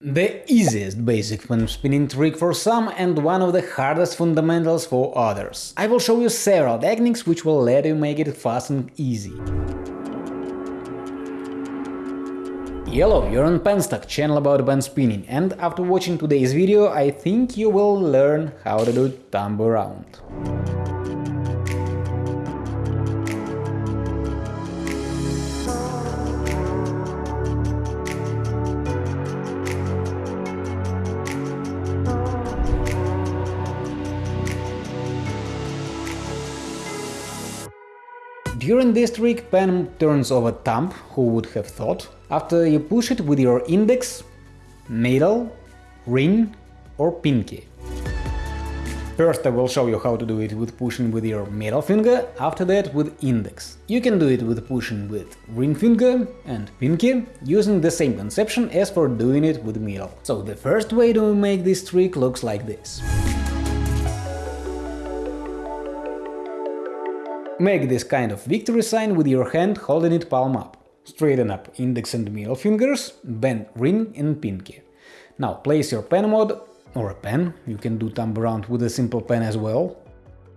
The easiest basic pen spinning trick for some and one of the hardest fundamentals for others. I will show you several techniques which will let you make it fast and easy. Hello, you're on Penstock, channel about pen spinning, and after watching today's video I think you will learn how to do thumb around. During this trick, pen turns over thumb, who would have thought, after you push it with your index, middle, ring or pinky. First I will show you how to do it with pushing with your middle finger, after that with index. You can do it with pushing with ring finger and pinky, using the same conception as for doing it with middle. So the first way to make this trick looks like this. Make this kind of victory sign with your hand holding it palm up. Straighten up index and middle fingers, bend ring and pinky. Now place your pen mod, or a pen, you can do thumb around with a simple pen as well.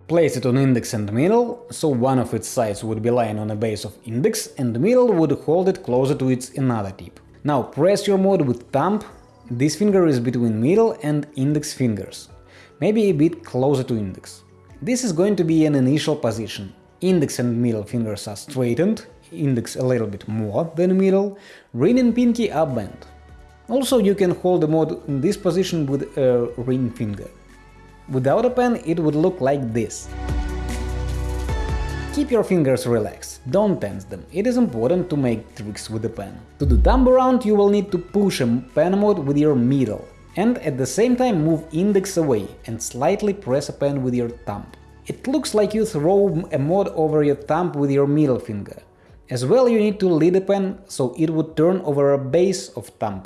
Place it on index and middle, so one of its sides would be lying on the base of index and middle would hold it closer to its another tip. Now press your mod with thumb, this finger is between middle and index fingers, maybe a bit closer to index. This is going to be an initial position, Index and middle fingers are straightened, index a little bit more than middle, ring and pinky are bent. Also you can hold the mod in this position with a ring finger. Without a pen it would look like this. Keep your fingers relaxed, don't tense them, it is important to make tricks with the pen. To do thumb around you will need to push a pen mod with your middle, and at the same time move index away and slightly press a pen with your thumb. It looks like you throw a mod over your thumb with your middle finger. As well you need to lead the pen so it would turn over a base of thumb.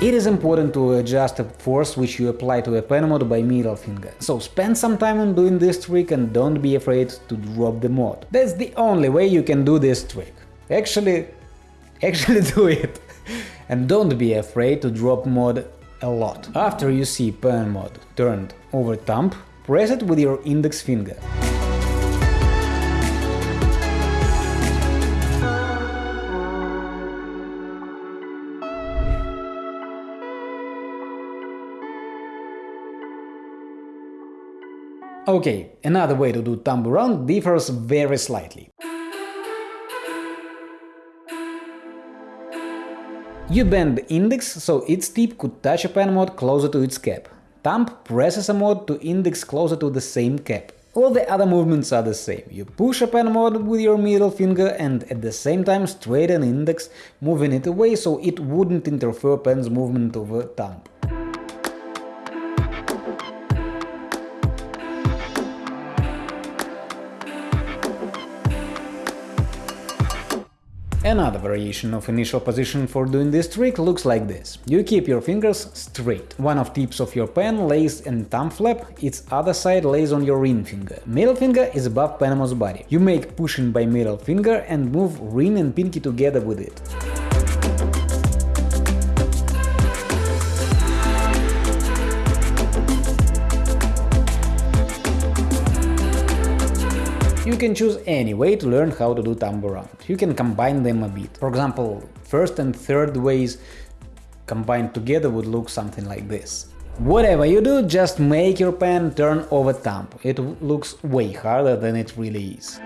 It is important to adjust the force which you apply to a pen mod by middle finger, so spend some time on doing this trick and don't be afraid to drop the mod. That's the only way you can do this trick. Actually, actually do it and don't be afraid to drop mod a lot. After you see pen mod turned over thumb, press it with your index finger. Ok, another way to do thumb around differs very slightly. You bend the index so its tip could touch a pen mod closer to its cap. Thumb presses a mod to index closer to the same cap. All the other movements are the same. You push a pen mod with your middle finger and at the same time straighten index, moving it away so it wouldn't interfere pen's movement over thumb. Another variation of initial position for doing this trick looks like this. You keep your fingers straight. One of tips of your pen lays in thumb flap, its other side lays on your ring finger. Middle finger is above pen's body. You make pushing by middle finger and move ring and pinky together with it. Can choose any way to learn how to do around. You can combine them a bit. For example, first and third ways combined together would look something like this. Whatever you do, just make your pen turn over thumb. It looks way harder than it really is.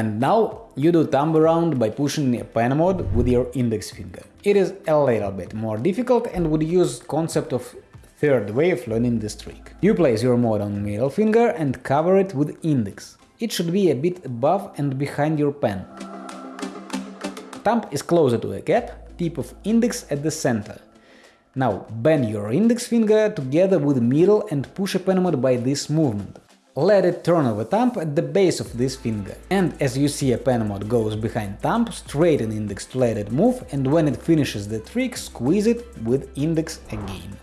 And now you do thumb around by pushing a pen mod with your index finger. It is a little bit more difficult and would use concept of third way of learning this trick. You place your mod on middle finger and cover it with index. It should be a bit above and behind your pen. Thumb is closer to the cap, tip of index at the center. Now bend your index finger together with middle and push a pen mod by this movement. Let it turn over thumb at the base of this finger. And as you see a pen mod goes behind thumb, straighten index to let it move and when it finishes the trick, squeeze it with index again.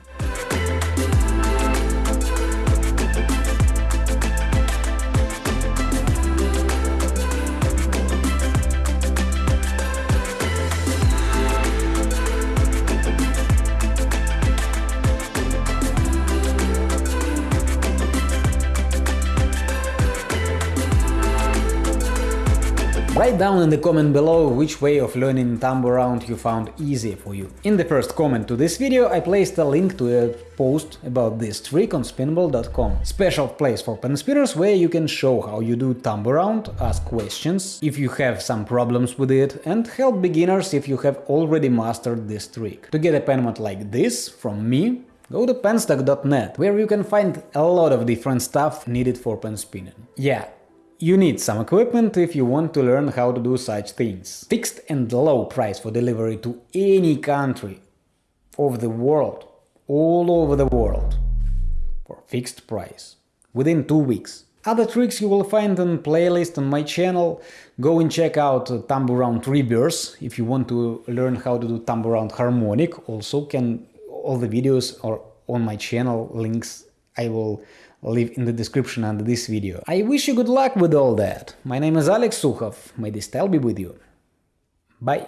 Write down in the comment below which way of learning thumb around you found easier for you. In the first comment to this video I placed a link to a post about this trick on spinball.com. Special place for pen spinners where you can show how you do thumb around, ask questions if you have some problems with it, and help beginners if you have already mastered this trick. To get a pen mod like this from me, Go to penstock.net, where you can find a lot of different stuff needed for pen spinning. Yeah, you need some equipment if you want to learn how to do such things. Fixed and low price for delivery to any country of the world, all over the world, for fixed price, within two weeks. Other tricks you will find on playlist on my channel. Go and check out uh, thumb around Rebirth if you want to learn how to do thumb around harmonic. Also, can all the videos are on my channel. Links I will leave in the description under this video. I wish you good luck with all that. My name is Alex Sukhov. May the style be with you. Bye.